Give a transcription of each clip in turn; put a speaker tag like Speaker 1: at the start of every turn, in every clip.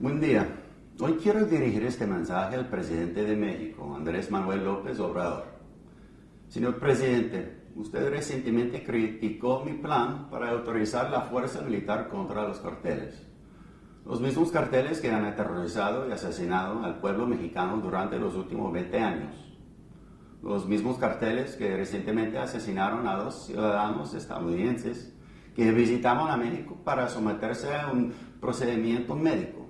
Speaker 1: Buen día. Hoy quiero dirigir este mensaje al presidente de México, Andrés Manuel López Obrador. Señor presidente, usted recientemente criticó mi plan para autorizar la fuerza militar contra los carteles. Los mismos carteles que han aterrorizado y asesinado al pueblo mexicano durante los últimos 20 años. Los mismos carteles que recientemente asesinaron a dos ciudadanos estadounidenses que visitaron a México para someterse a un procedimiento médico.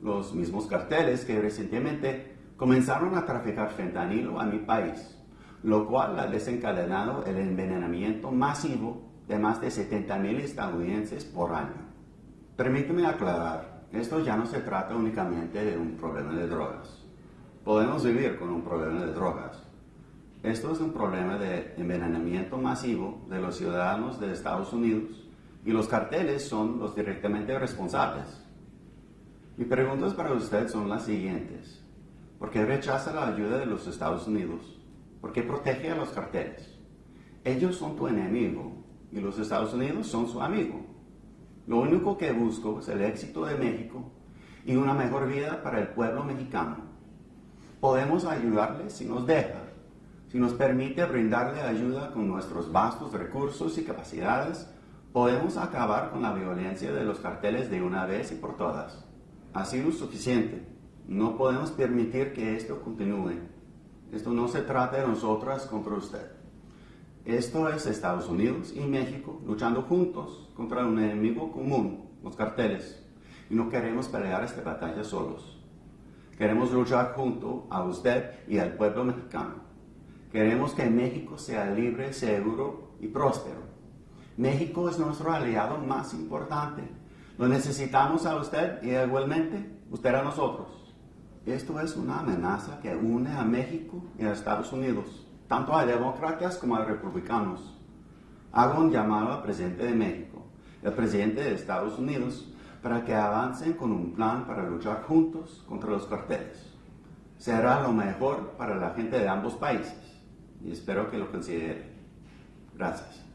Speaker 1: Los mismos carteles que recientemente comenzaron a traficar fentanilo a mi país, lo cual ha desencadenado el envenenamiento masivo de más de 70.000 estadounidenses por año. Permíteme aclarar, esto ya no se trata únicamente de un problema de drogas. Podemos vivir con un problema de drogas, esto es un problema de envenenamiento masivo de los ciudadanos de Estados Unidos y los carteles son los directamente responsables. Mis preguntas para usted son las siguientes. ¿Por qué rechaza la ayuda de los Estados Unidos? ¿Por qué protege a los carteles? Ellos son tu enemigo y los Estados Unidos son su amigo. Lo único que busco es el éxito de México y una mejor vida para el pueblo mexicano. Podemos ayudarles si nos deja si nos permite brindarle ayuda con nuestros vastos recursos y capacidades, podemos acabar con la violencia de los carteles de una vez y por todas. Ha sido suficiente. No podemos permitir que esto continúe. Esto no se trata de nosotras contra usted. Esto es Estados Unidos y México luchando juntos contra un enemigo común, los carteles. Y no queremos pelear esta batalla solos. Queremos luchar junto a usted y al pueblo mexicano. Queremos que México sea libre, seguro y próspero. México es nuestro aliado más importante. Lo necesitamos a usted y igualmente usted a nosotros. Esto es una amenaza que une a México y a Estados Unidos, tanto a demócratas como a republicanos. Hago un llamado al presidente de México, el presidente de Estados Unidos, para que avancen con un plan para luchar juntos contra los carteles. Será lo mejor para la gente de ambos países y espero que lo considere. Gracias.